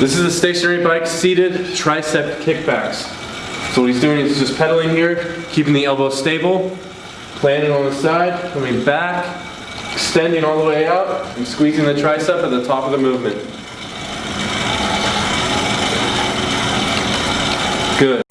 This is a stationary bike, seated tricep kickbacks. So what he's doing is just pedaling here, keeping the elbow stable, planting on the side, coming back, extending all the way out, and squeezing the tricep at the top of the movement. Good.